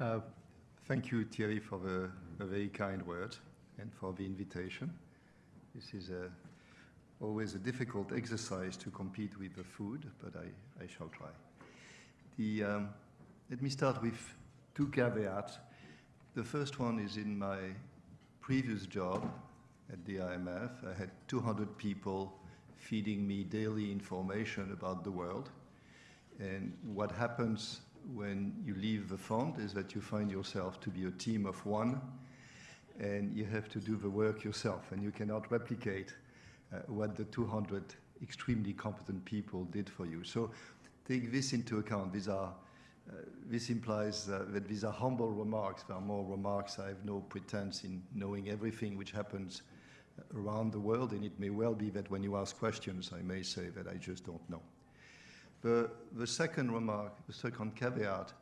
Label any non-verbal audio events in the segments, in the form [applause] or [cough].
Uh, thank you, Thierry, for the, the, very kind words and for the invitation. This is a, always a difficult exercise to compete with the food, but I, I shall try. The, um, let me start with two caveats. The first one is in my previous job at the IMF. I had 200 people feeding me daily information about the world. And what happens when you leave the fund is that you find yourself to be a team of one and you have to do the work yourself and you cannot replicate uh, what the 200 extremely competent people did for you. So take this into account. These are, uh, this implies uh, that these are humble remarks. There are more remarks. I have no pretense in knowing everything which happens around the world, and it may well be that when you ask questions, I may say that I just don't know. The, the second remark, the second caveat,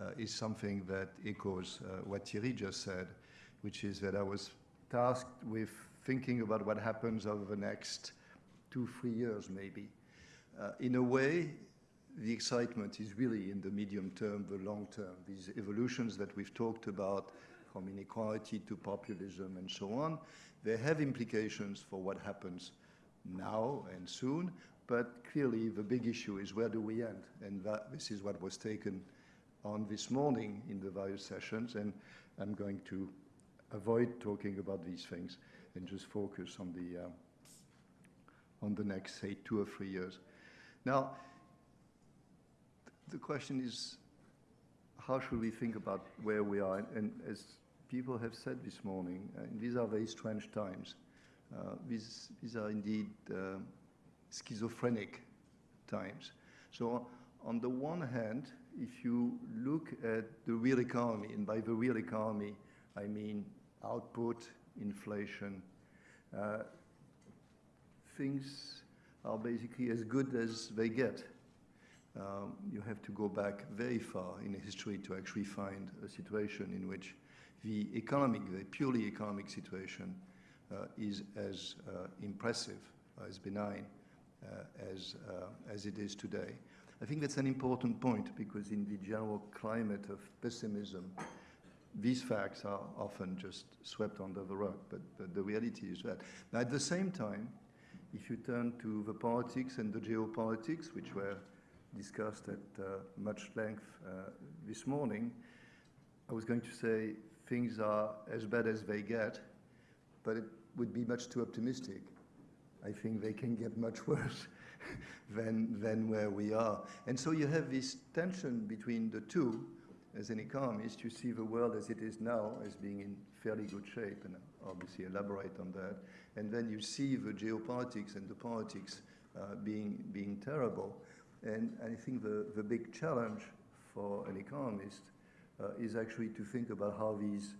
uh, is something that echoes uh, what Thierry just said, which is that I was tasked with thinking about what happens over the next two, three years maybe. Uh, in a way, the excitement is really in the medium term, the long term. These evolutions that we've talked about, from inequality to populism and so on, they have implications for what happens now and soon, but clearly the big issue is where do we end? And that, this is what was taken on this morning in the various sessions, and I'm going to avoid talking about these things and just focus on the, uh, on the next, say, two or three years. Now, the question is, how should we think about where we are? And as people have said this morning, uh, these are very strange times. Uh, these, these are indeed uh, schizophrenic times. So on the one hand, if you look at the real economy, and by the real economy, I mean output, inflation, uh, things are basically as good as they get. Um, you have to go back very far in history to actually find a situation in which the economic, the purely economic situation uh, is as uh, impressive, as benign as, uh, as it is today. I think that's an important point because in the general climate of pessimism, these facts are often just swept under the rug, but, but the reality is that. Now, at the same time, if you turn to the politics and the geopolitics, which were discussed at uh, much length uh, this morning, I was going to say things are as bad as they get, but it would be much too optimistic. I think they can get much [laughs] worse than, than where we are. And so you have this tension between the two. As an economist, you see the world as it is now as being in fairly good shape, and obviously elaborate on that. And then you see the geopolitics and the politics uh, being, being terrible. And I think the, the big challenge for an economist uh, is actually to think about how these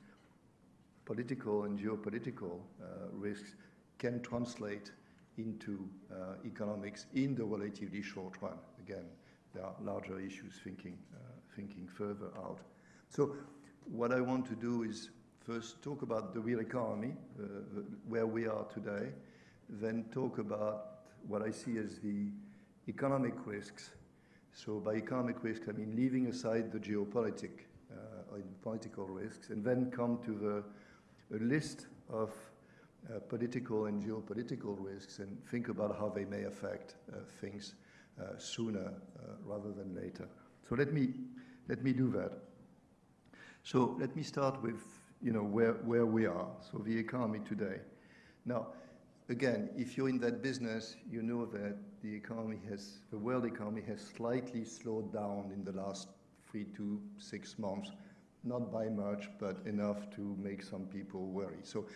political and geopolitical uh, risks can translate into uh, economics in the relatively short run. Again, there are larger issues thinking, uh, thinking further out. So what I want to do is first talk about the real economy, uh, where we are today, then talk about what I see as the economic risks. So by economic risks, I mean leaving aside the geopolitic uh, political risks, and then come to the list of uh, political and geopolitical risks and think about how they may affect uh, things uh, sooner rather than later. So let me, let me do that. So let me start with you know, where, where we are, so the economy today. Now, again, if you're in that business, you know that the economy has, the world economy has slightly slowed down in the last three to six months, not by much, but enough to make some people worry. So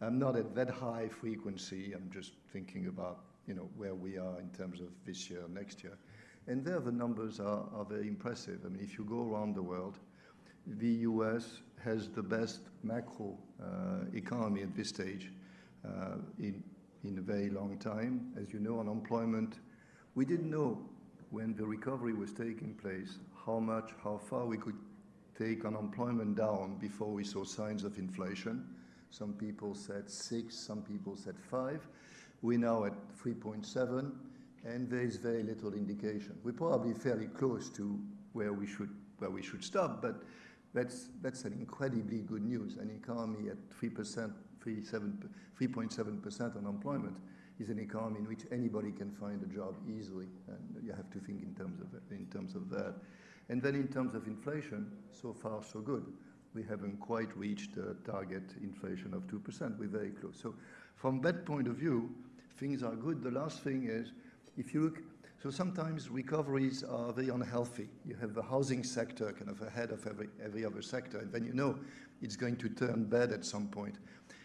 I'm not at that high frequency. I'm just thinking about you know where we are in terms of this year, next year. And there the numbers are, are very impressive. I mean, if you go around the world, the US has the best macro uh, economy at this stage uh, in, in a very long time. As you know, unemployment, we didn't know when the recovery was taking place how much, how far we could take unemployment down before we saw signs of inflation. Some people said six, some people said five. We're now at 3.7, and there is very little indication. We're probably fairly close to where we should, where we should stop, but That's, that's an incredibly good news. An economy at 3%, 3.7% unemployment is an economy in which anybody can find a job easily. And you have to think in terms of, in terms of that. And then in terms of inflation, so far so good. We haven't quite reached the target inflation of 2%. We're very close. So from that point of view, things are good. The last thing is, if you look, so sometimes recoveries are very unhealthy. You have the housing sector kind of ahead of every, every other sector, and then you know it's going to turn bad at some point.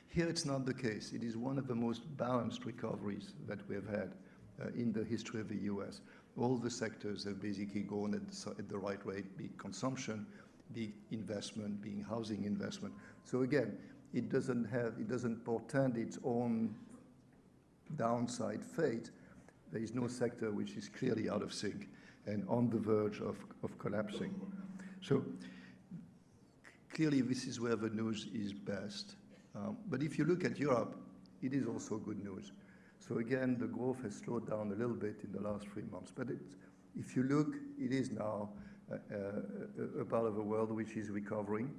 Here it's not the case. It is one of the most balanced recoveries that we have had uh, in the history of the US. All the sectors have basically gone at the, at the right rate, be consumption, be investment, being housing investment. So again, it doesn't have, it doesn't portend its own downside fate. There is no sector which is clearly out of sync and on the verge of, of collapsing. So clearly this is where the news is best. Um, but if you look at Europe, it is also good news. So again, the growth has slowed down a little bit in the last three months. But if you look, it is now a, part of the world which is recovering.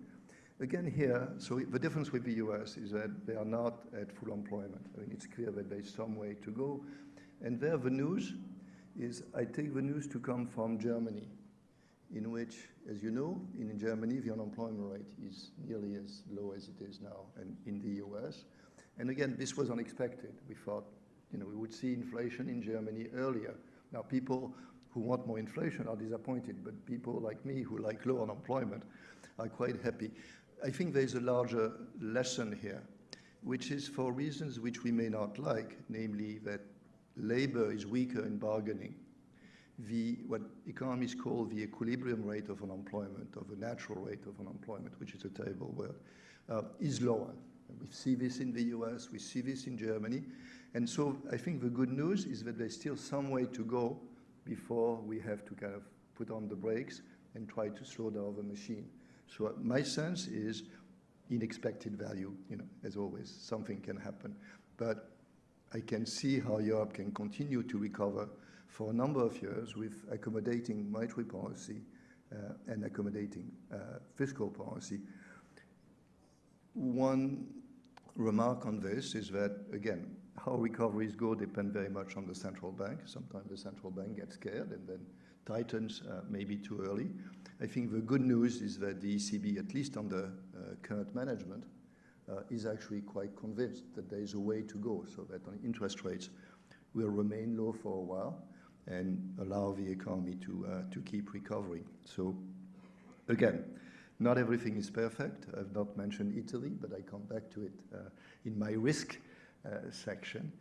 Again here, so the difference with the US is that they are not at full employment. I mean, it's clear that there's some way to go. And there the news is, I take the news to come from Germany in which, as you know, in Germany, the unemployment rate is nearly as low as it is now and in the US. And again, this was unexpected. We thought, you know, we would see inflation in Germany earlier. Now, people who want more inflation are disappointed, but people like me who like low unemployment are quite happy. I think there's a larger lesson here, which is for reasons which we may not like, namely that labor is weaker in bargaining the, what economists call the equilibrium rate of unemployment, of a natural rate of unemployment, which is a terrible word, uh, is lower. We see this in the US, we see this in Germany. And so I think the good news is that there's still some way to go before we have to kind of put on the brakes and try to slow down the machine. So my sense is unexpected value, you know, as always, something can happen. But I can see how Europe can continue to recover for a number of years with accommodating monetary policy uh, and accommodating uh, fiscal policy. One remark on this is that, again, how recoveries go depend very much on the central bank. Sometimes the central bank gets scared and then tightens uh, maybe too early. I think the good news is that the ECB, at least under uh, current management, uh, is actually quite convinced that there is a way to go so that on interest rates will remain low for a while and allow the economy to, uh, to keep recovering. So again, not everything is perfect. I've not mentioned Italy, but I come back to it uh, in my risk section.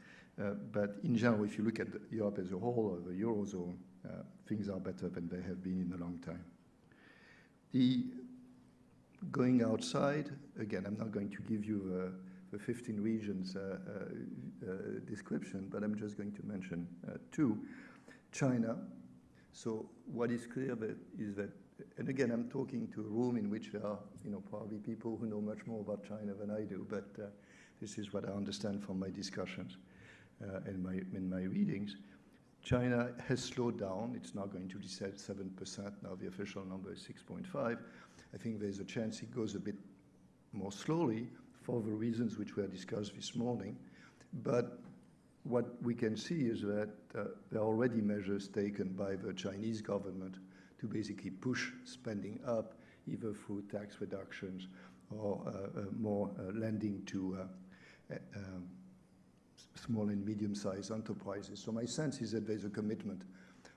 Uh, but in general, if you look at Europe as a whole or the Eurozone, uh, things are better than they have been in a long time. The going outside, again, I'm not going to give you the 15 regions uh, uh, description, but I'm just going to mention two. China. So what is clear that is that, and again, I'm talking to a room in which there are, you know, probably people who know much more about China than I do, but uh, this is what I understand from my discussions uh, and my, in my readings. China has slowed down. It's now going to be 7%. Now the official number is 6.5. I think there's a chance it goes a bit more slowly for the reasons which were discussed this morning. But what we can see is that uh, there are already measures taken by the Chinese government to basically push spending up, either through tax reductions or uh, uh, more uh, lending to uh, Uh, um, small and medium-sized enterprises. So my sense is that there's a commitment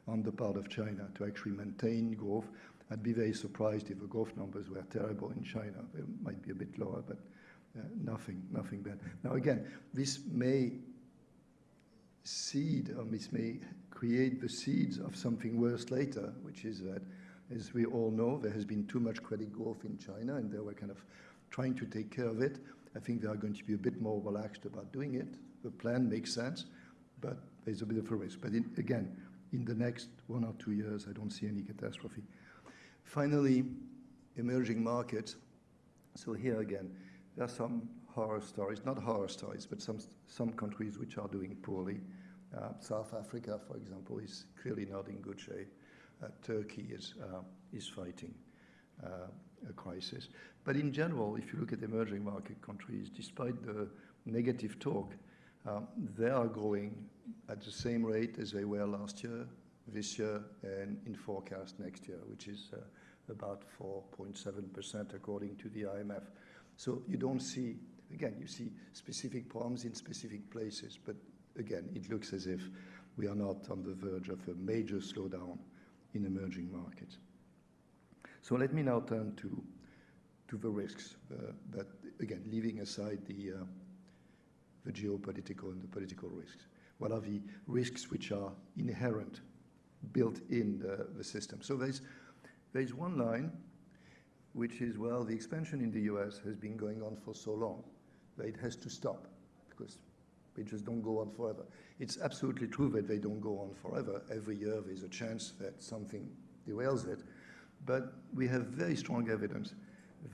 on the part of China to actually maintain growth. I'd be very surprised if the growth numbers were terrible in China. They might be a bit lower, but uh, nothing, nothing bad. Now again, this may seed, or this may create the seeds of something worse later, which is that, as we all know, there has been too much credit growth in China, and they were kind of trying to take care of it. I think they are going to be a bit more relaxed about doing it. The plan makes sense, but there's a bit of a risk. But in, again, in the next one or two years, I don't see any catastrophe. Finally, emerging markets. So here again, there are some horror stories, not horror stories, but some, some countries which are doing poorly. Uh, South Africa, for example, is clearly not in good shape. Uh, Turkey is, uh, is fighting. A crisis. But in general, if you look at emerging market countries, despite the negative talk, um, they are growing at the same rate as they were last year, this year, and in forecast next year, which is uh, about 4.7% according to the IMF. So you don't see, again, you see specific problems in specific places, but again, it looks as if we are not on the verge of a major slowdown in emerging markets. So let me now turn to, to the risks, uh, but again, leaving aside the, uh, the geopolitical and the political risks. What are the risks which are inherent, built in the, system? So there's, there's one line which is, well, the expansion in the US has been going on for so long that it has to stop because they just don't go on forever. It's absolutely true that they don't go on forever. Every year there's a chance that something derails it. But we have very strong evidence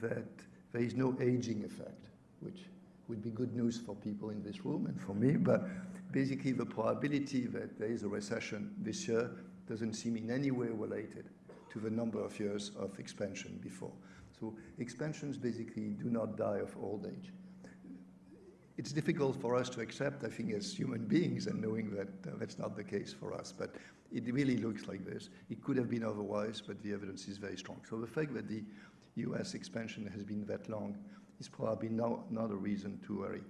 that there is no aging effect, which would be good news for people in this room and for me. But basically, the probability that there is a recession this year doesn't seem in any way related to the number of years of expansion before. So expansions basically do not die of old age it's difficult for us to accept, I think, as human beings and knowing that uh, that's not the case for us. But it really looks like this. It could have been otherwise, but the evidence is very strong. So the fact that the US expansion has been that long is probably no, not a reason to worry.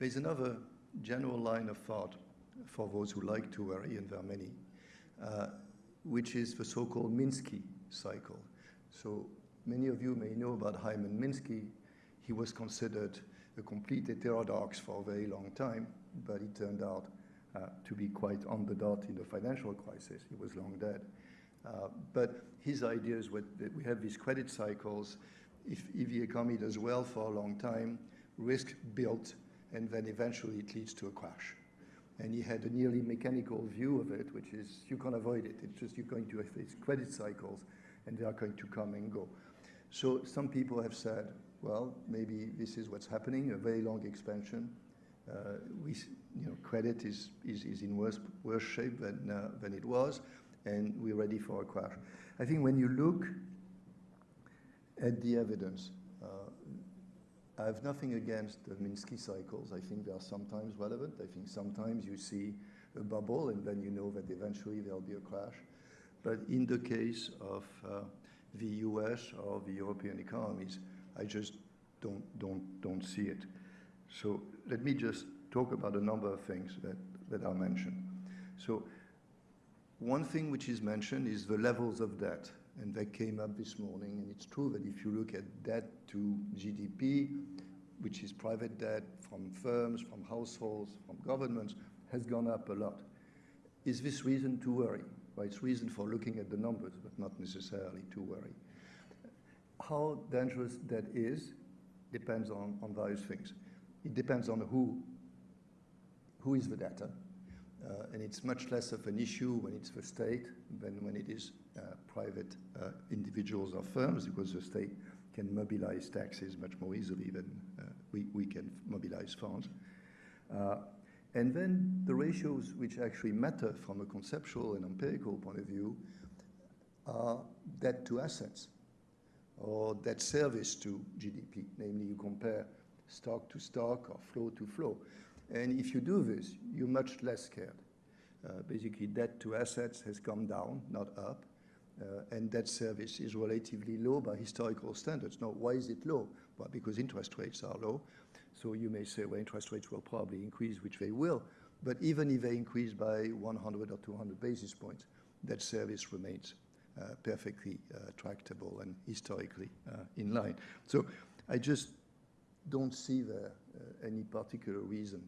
There's another general line of thought for those who like to worry, and there are many, uh, which is the so-called Minsky cycle. So many of you may know about Hyman Minsky. He was considered a complete heterodox for a very long time, but he turned out uh, to be quite on the dot in the financial crisis. He was long dead. Uh, but his ideas were that we have these credit cycles. If, if the economy does well for a long time, risk built, and then eventually it leads to a crash. And he had a nearly mechanical view of it, which is you can't avoid it. It's just you're going to have these credit cycles, and they are going to come and go. So some people have said, well, maybe this is what's happening, a very long expansion. Uh, we, you know, credit is, is, is in worse, worse shape than, uh, than it was, and we're ready for a crash. I think when you look at the evidence, uh, I have nothing against the Minsky cycles. I think they are sometimes relevant. I think sometimes you see a bubble and then you know that eventually there'll be a crash. But in the case of uh, the US or the European economies, I just don't, don't, don't see it. So let me just talk about a number of things that, that are mentioned. So one thing which is mentioned is the levels of debt, and that came up this morning, and it's true that if you look at debt to GDP, which is private debt from firms, from households, from governments, has gone up a lot. Is this reason to worry? Well, it's reason for looking at the numbers, but not necessarily to worry. How dangerous that is depends on, on various things. It depends on who, who is the debtor. Uh, and it's much less of an issue when it's the state than when it is uh, private uh, individuals or firms, because the state can mobilize taxes much more easily than uh, we, we can mobilize funds. Uh, and then the ratios which actually matter from a conceptual and empirical point of view are debt to assets or debt service to GDP. Namely, you compare stock to stock or flow to flow. And if you do this, you're much less scared. Uh, basically, debt to assets has come down, not up, uh, and debt service is relatively low by historical standards. Now, why is it low? Well, because interest rates are low. So you may say, well, interest rates will probably increase, which they will. But even if they increase by 100 or 200 basis points, debt service remains perfectly uh, tractable and historically uh, in line. So I just don't see any particular reason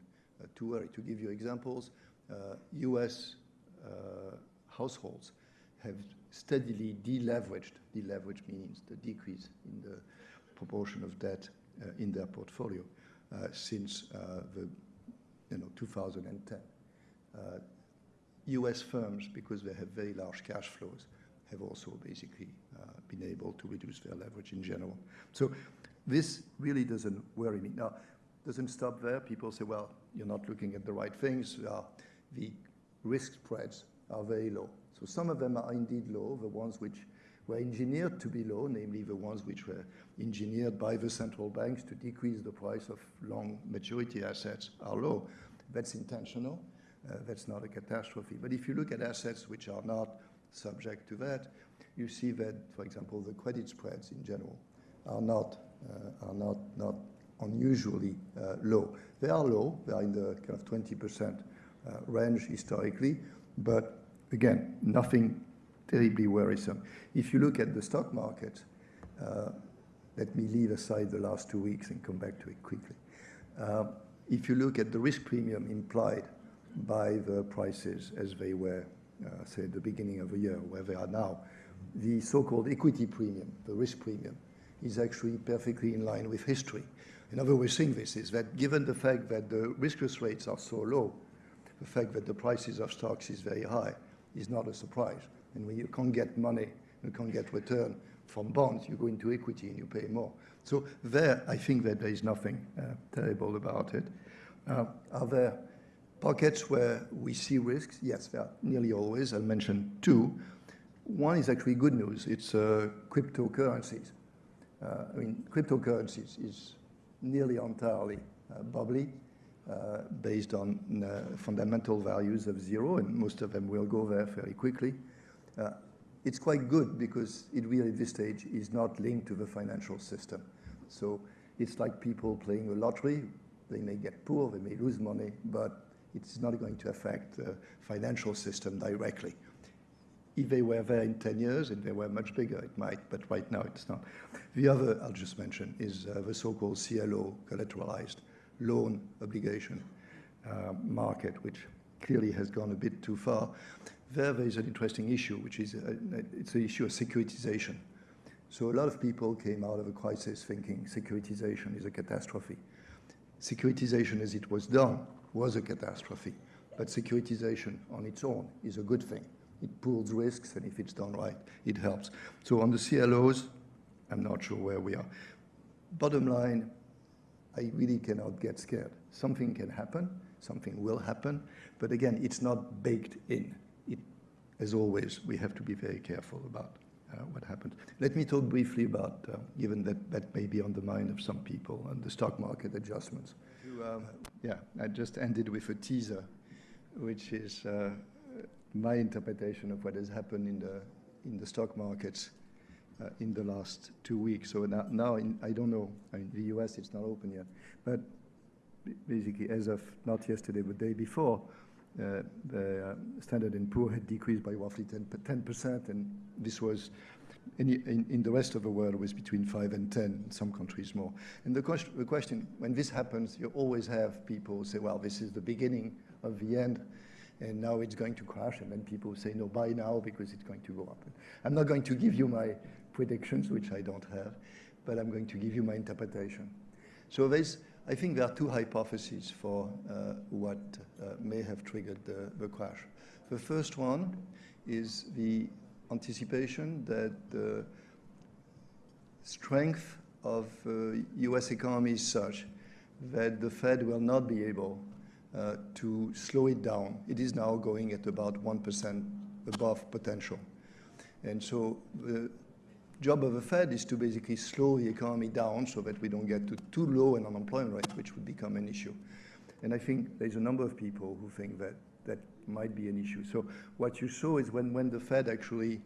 to worry. To give you examples, US households have steadily deleveraged. Deleverage means the decrease in the proportion of debt uh, in their portfolio uh, since uh, the you know 2010. US firms, because they have very large cash flows, have also basically uh, been able to reduce their leverage in general. So this really doesn't worry me. Now, doesn't stop there. People say, well, you're not looking at the right things. Uh, the risk spreads are very low. So some of them are indeed low, the ones which were engineered to be low, namely the ones which were engineered by the central banks to decrease the price of long maturity assets are low. That's intentional. Uh, that's not a catastrophe. But if you look at assets which are not subject to that, you see that, for example, the credit spreads in general are not, uh, are not, not unusually uh, low. They are low. They are in the kind of 20% uh, range historically. But again, nothing terribly worrisome. If you look at the stock market, let me leave aside the last two weeks and come back to it quickly. If you look at the risk premium implied by the prices as they were, say, at the beginning of the year, where they are now, the so-called equity premium, the risk premium, is actually perfectly in line with history. Another way of saying this is that given the fact that the risk rates are so low, the fact that the prices of stocks is very high is not a surprise. And when you can't get money, you can't get return from bonds, you go into equity and you pay more. So there, I think that there is nothing uh, terrible about it. Uh, are there pockets where we see risks? Yes, there are nearly always. I'll mention two. One is actually good news. It's uh, cryptocurrencies. Uh, I mean, cryptocurrencies is nearly entirely uh, bubbly. Uh, based on uh, fundamental values of zero, and most of them will go there fairly quickly. Uh, it's quite good because it really at this stage is not linked to the financial system. So it's like people playing a lottery. They may get poor, they may lose money, but it's not going to affect the financial system directly. If they were there in 10 years and they were much bigger, it might, but right now it's not. The other I'll just mention is uh, the so-called CLO, collateralized loan obligation uh, market, which clearly has gone a bit too far. There, there is an interesting issue, which is a, uh, it's the issue of securitization. So a lot of people came out of a crisis thinking securitization is a catastrophe. Securitization as it was done was a catastrophe, but securitization on its own is a good thing. It pools risks, and if it's done right, it helps. So on the CLOs, I'm not sure where we are. Bottom line, I really cannot get scared. Something can happen, something will happen, but again, it's not baked in as always, we have to be very careful about what happened. Let me talk briefly about, uh, given that that may be on the mind of some people, and the stock market adjustments. Um, yeah, I just ended with a teaser, which is uh, my interpretation of what has happened in the in the stock markets uh, in the last two weeks. So now, now in, I don't know. I mean, the U.S. it's not open yet, but basically, as of not yesterday, but the day before, uh, the uh, Standard & Poor had decreased by roughly 10%, and this was in, in, in, the rest of the world was between 5 and 10, in some countries more. And the question, the question, when this happens, you always have people say, well, this is the beginning of the end, and now it's going to crash, and then people say, no, buy now because it's going to go up. I'm not going to give you my predictions, which I don't have, but I'm going to give you my interpretation. So there's I think there are two hypotheses for uh, what uh, may have triggered the, the, crash. The first one is the anticipation that the strength of uh, US economy is such that the Fed will not be able uh, to slow it down. It is now going at about 1% above potential. And so the job of the Fed is to basically slow the economy down so that we don't get to too low an unemployment rate, which would become an issue. And I think there's a number of people who think that that might be an issue. So what you saw is when, when the Fed actually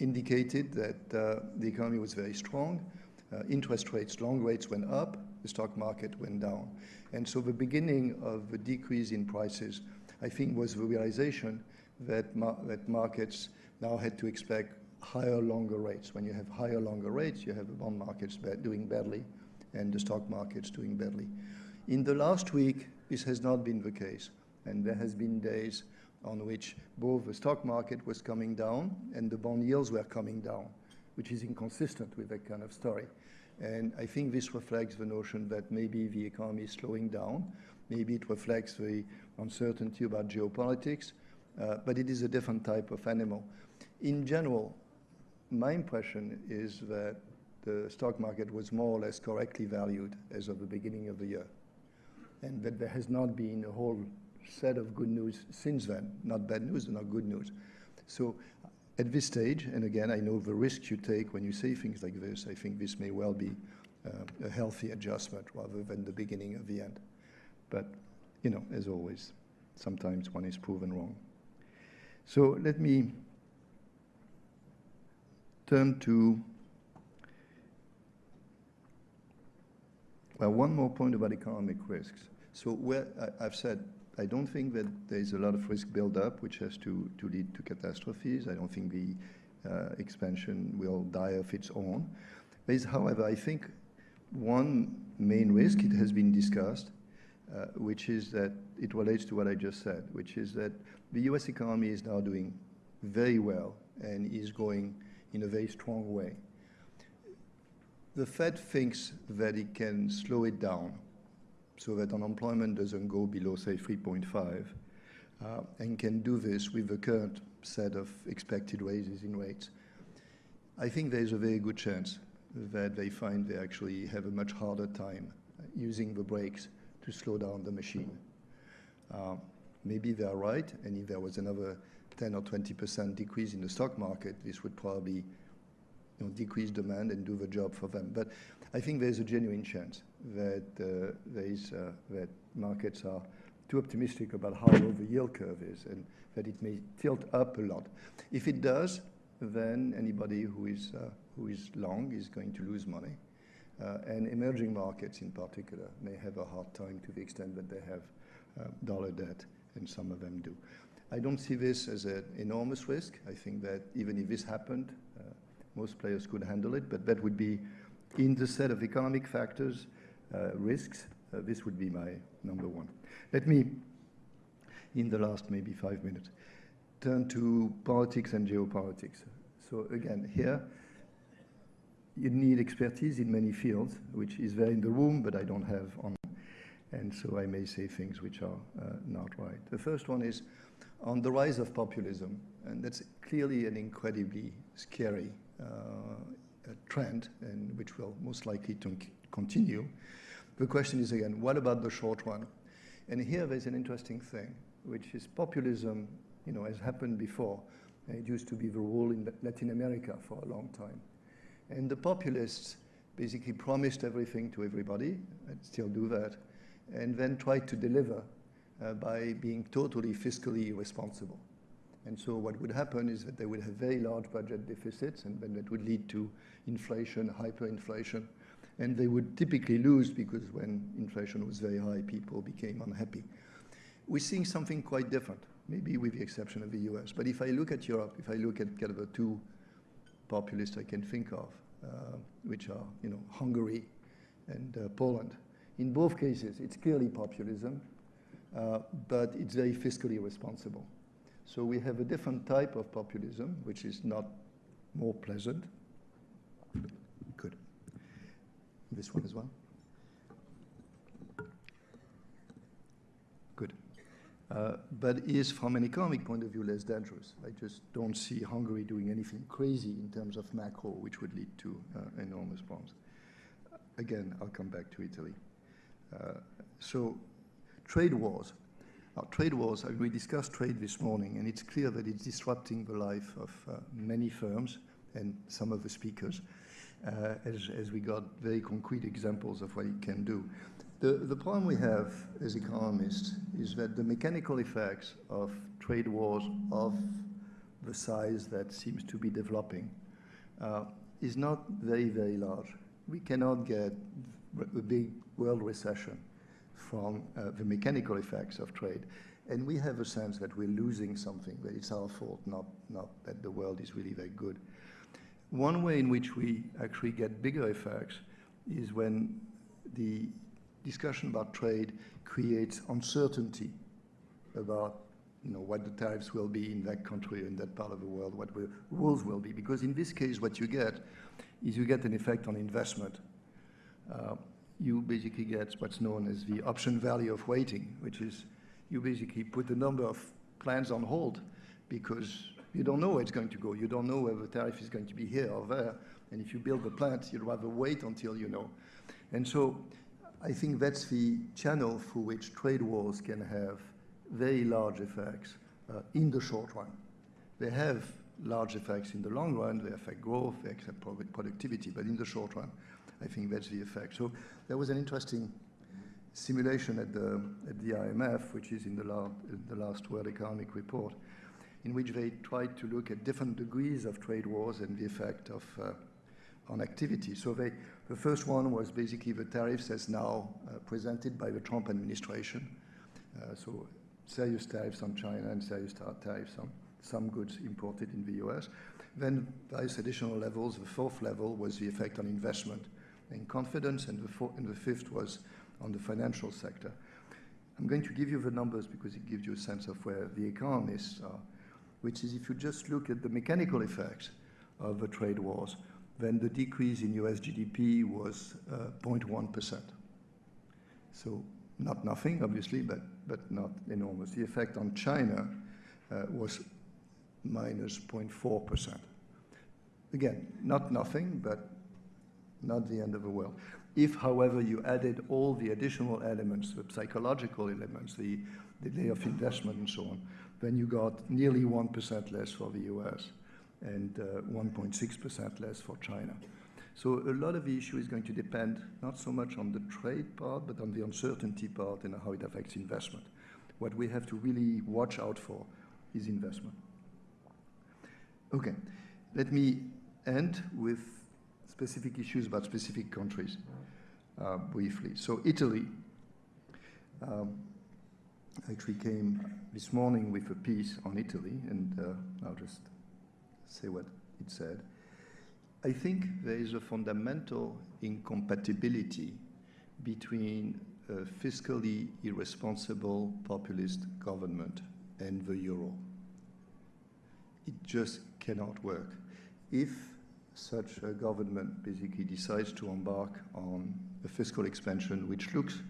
indicated that uh, the economy was very strong, uh, interest rates, long rates went up, the stock market went down. And so the beginning of the decrease in prices, I think, was the realization that, mar that markets now had to expect higher, longer rates. When you have higher, longer rates, you have the bond markets doing badly and the stock markets doing badly. In the last week, this has not been the case. And there has been days on which both the stock market was coming down and the bond yields were coming down, which is inconsistent with that kind of story. And I think this reflects the notion that maybe the economy is slowing down. Maybe it reflects the uncertainty about geopolitics, uh, but it is a different type of animal. In general, my impression is that the stock market was more or less correctly valued as of the beginning of the year, and that there has not been a whole set of good news since then, not bad news, not good news. So at this stage, and again, I know the risk you take when you say things like this, I think this may well be uh, a healthy adjustment rather than the beginning of the end. But, you know, as always, sometimes one is proven wrong. So let me turn to, well, one more point about economic risks. So where I've said I don't think that there's a lot of risk build-up which has to, to lead to catastrophes. I don't think the uh, expansion will die of its own. There is, however, I think one main risk, it has been discussed, uh, which is that it relates to what I just said, which is that the US economy is now doing very well and is going in a very strong way. The Fed thinks that it can slow it down so that unemployment doesn't go below, say, 3.5, uh, and can do this with the current set of expected raises in rates. I think there's a very good chance that they find they actually have a much harder time using the brakes to slow down the machine. Uh, maybe they are right, and if there was another 10 or 20% decrease in the stock market, this would probably you know, decrease demand and do the job for them. But I think there's a genuine chance that uh, there is, uh, that markets are too optimistic about how low the yield curve is and that it may tilt up a lot. If it does, then anybody who is, uh, who is long is going to lose money. Uh, and emerging markets in particular may have a hard time to the extent that they have uh, dollar debt, and some of them do. I don't see this as an enormous risk. I think that even if this happened, uh, most players could handle it, but that would be in the set of economic factors, uh, risks, uh, this would be my number one. Let me, in the last maybe five minutes, turn to politics and geopolitics. So again, here, you need expertise in many fields, which is there in the room, but I don't have on. And so I may say things which are uh, not right. The first one is on the rise of populism, and that's clearly an incredibly scary uh, trend, and which will most likely continue. The question is again, what about the short run? And here there's an interesting thing, which is populism, you know, has happened before. It used to be the rule in Latin America for a long time. And the populists basically promised everything to everybody, and still do that, and then try to deliver uh, by being totally fiscally responsible. And so what would happen is that they would have very large budget deficits, and then that would lead to inflation, hyperinflation, and they would typically lose because when inflation was very high, people became unhappy. We're seeing something quite different, maybe with the exception of the US. But if I look at Europe, if I look at kind of the two populists I can think of, uh, which are you know Hungary and uh, Poland, in both cases it's clearly populism, uh, but it's very fiscally responsible. So we have a different type of populism, which is not more pleasant, Good. this one as well? Good. Uh, but is, from an economic point of view, less dangerous. I just don't see Hungary doing anything crazy in terms of macro, which would lead to uh, enormous problems. Again, I'll come back to Italy. Uh, so, trade wars. Trade wars, we discussed trade this morning, and it's clear that it's disrupting the life of uh, many firms and some of the speakers uh, as, as we got very concrete examples of what it can do. The, the problem we have as economists is that the mechanical effects of trade wars of the size that seems to be developing uh, is not very, very large. We cannot get a big world recession from uh, the mechanical effects of trade. And we have a sense that we're losing something, that it's our fault, not, not that the world is really very good. One way in which we actually get bigger effects is when the discussion about trade creates uncertainty about you know, what the tariffs will be in that country or in that part of the world, what the rules will be. Because in this case, what you get is you get an effect on investment. Uh, you basically get what's known as the option value of waiting, which is you basically put the number of plans on hold because you don't know where it's going to go. You don't know whether the tariff is going to be here or there. And if you build the plant, you'd rather wait until you know. And so I think that's the channel through which trade wars can have very large effects uh, in the short run. They have large effects in the long run. They affect growth, they affect productivity, but in the short run, I think that's the effect. So there was an interesting simulation at the, at the IMF, which is in the, la the last World Economic Report, in which they tried to look at different degrees of trade wars and the effect of uh, on activity. So they, the first one was basically the tariffs as now uh, presented by the Trump administration. Uh, so serious tariffs on China and serious tariffs on some goods imported in the US. Then various additional levels. The fourth level was the effect on investment and confidence, and the, four, and the fifth was on the financial sector. I'm going to give you the numbers because it gives you a sense of where the economists are, which is if you just look at the mechanical effects of the trade wars, then the decrease in US GDP was 0.1%. Uh, so not nothing, obviously, but, but not enormous. The effect on China uh, was minus 0.4%. Again, not nothing, but not the end of the world. If, however, you added all the additional elements, the psychological elements, the delay of investment and so on, then you got nearly 1% less for the US and 1.6% uh, less for China. So a lot of the issue is going to depend not so much on the trade part, but on the uncertainty part and how it affects investment. What we have to really watch out for is investment. Okay, let me end with specific issues about specific countries uh, briefly. So Italy um, actually came this morning with a piece on Italy, and uh, I'll just say what it said. I think there is a fundamental incompatibility between a fiscally irresponsible populist government and the euro. It just cannot work. If such a government basically decides to embark on a fiscal expansion which looks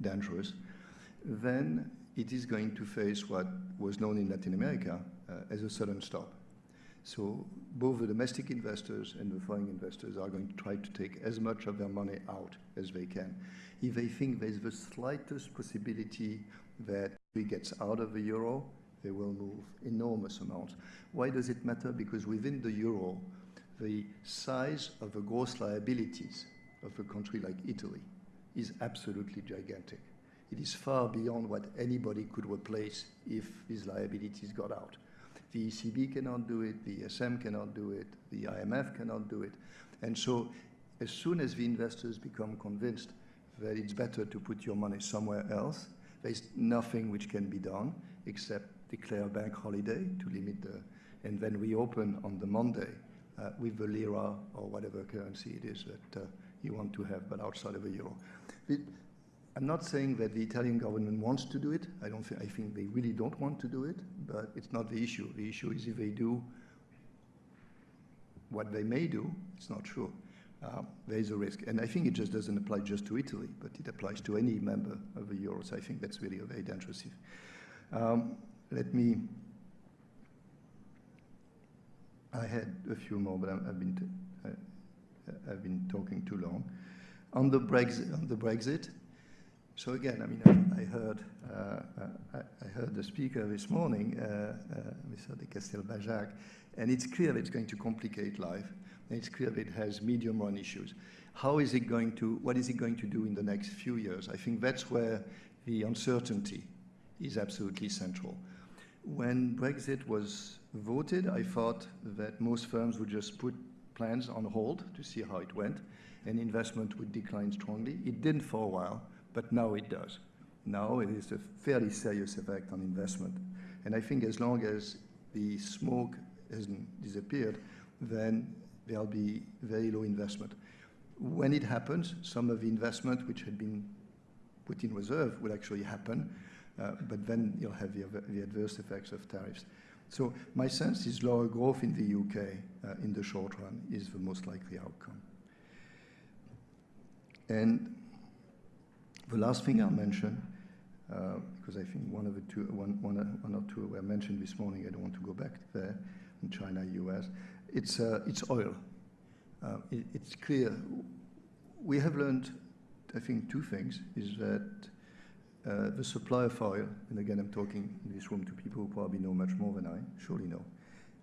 dangerous, then it is going to face what was known in Latin America uh, as a sudden stop. So both the domestic investors and the foreign investors are going to try to take as much of their money out as they can. If they think there's the slightest possibility that we gets out of the euro, they will move enormous amounts. Why does it matter? Because within the euro, the size of the gross liabilities of a country like Italy is absolutely gigantic. It is far beyond what anybody could replace if these liabilities got out. The ECB cannot do it, the ESM cannot do it, the IMF cannot do it. And so as soon as the investors become convinced that it's better to put your money somewhere else, there's nothing which can be done except declare a bank holiday to limit the, and then reopen on the Monday with the lira or whatever currency it is that uh, you want to have, but outside of the euro. It, I'm not saying that the Italian government wants to do it. I don't. Think, I think they really don't want to do it, but it's not the issue. The issue is if they do what they may do. It's not sure. Uh, there is a risk, and I think it just doesn't apply just to Italy, but it applies to any member of the euro. So I think that's really a very dangerous. Um, let me. I had a few more, but i have been uh, I've been talking too long. On the Brexit, on the Brexit so again, I mean, I, I heard uh, I, I, heard the speaker this morning, uh, uh, Mr. de Castelbajac, and it's clear that it's going to complicate life, and it's clear that it has medium-run issues. How is it going to? What is it going to do in the next few years? I think that's where the uncertainty is absolutely central. When Brexit was voted, I thought that most firms would just put plans on hold to see how it went, and investment would decline strongly. It didn't for a while but now it does. Now it is a fairly serious effect on investment. And I think as long as the smoke hasn't disappeared, then there'll be very low investment. When it happens, some of the investment which had been put in reserve will actually happen, but then you'll have the, the, adverse effects of tariffs. So my sense is lower growth in the UK uh, in the short run is the most likely outcome. And the last thing I'll mention, uh, because I think one of the two, one, one, one or two were mentioned this morning, I don't want to go back there, in China, US, it's, uh, it's oil. Uh, it, it's clear, we have learned, I think, two things, is that uh, the supply of oil, and again I'm talking in this room to people who probably know much more than I, surely know,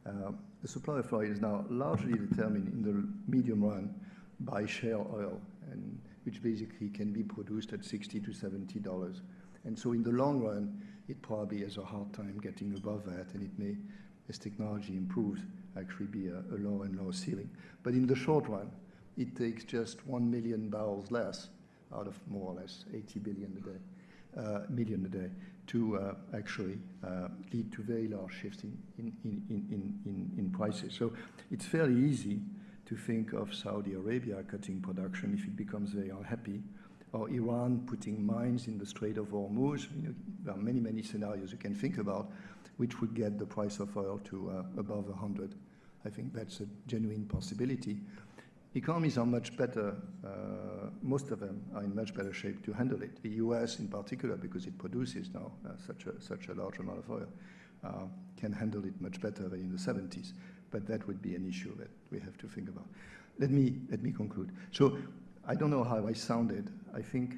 Uh, the supply of oil is now largely determined in the medium run by shale oil, and which basically can be produced at 60 to 70 dollars. And so in the long run, it probably has a hard time getting above that, and it may, as technology improves, actually be a, a lower and lower ceiling. But in the short run, it takes just 1 million barrels less out of more or less 80 billion a day, million a day, to uh, actually uh, lead to very large shifts in, in, in, in, in, in prices. So it's fairly easy to think of Saudi Arabia cutting production if it becomes very unhappy, or Iran putting mines in the Strait of Hormuz. You know, there are many, many scenarios you can think about which would get the price of oil to uh, above 100. I think that's a genuine possibility. Economies are much better, uh, most of them are in much better shape to handle it. The US in particular, because it produces now uh, such, a, such a large amount of oil, uh, can handle it much better than in the 70s. But that would be an issue that we have to think about. Let me, let me conclude. So I don't know how I sounded. I think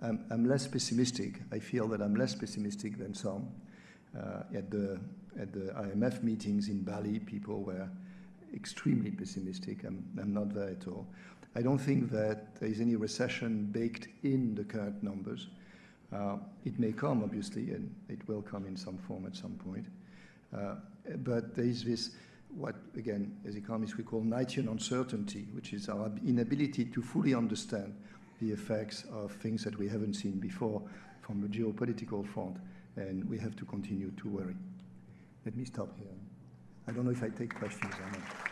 I'm, I'm less pessimistic. I feel that I'm less pessimistic than some. Uh, at, the, at the IMF meetings in Bali, people were extremely pessimistic. I'm, I'm not there at all. I don't think that there is any recession baked in the current numbers. Uh, it may come, obviously, and it will come in some form at some point. Uh, but there is this, what, again, as economists we call Knightian uncertainty, which is our inability to fully understand the effects of things that we haven't seen before from the geopolitical front, and we have to continue to worry. Let me stop here. I don't know if I take questions or not.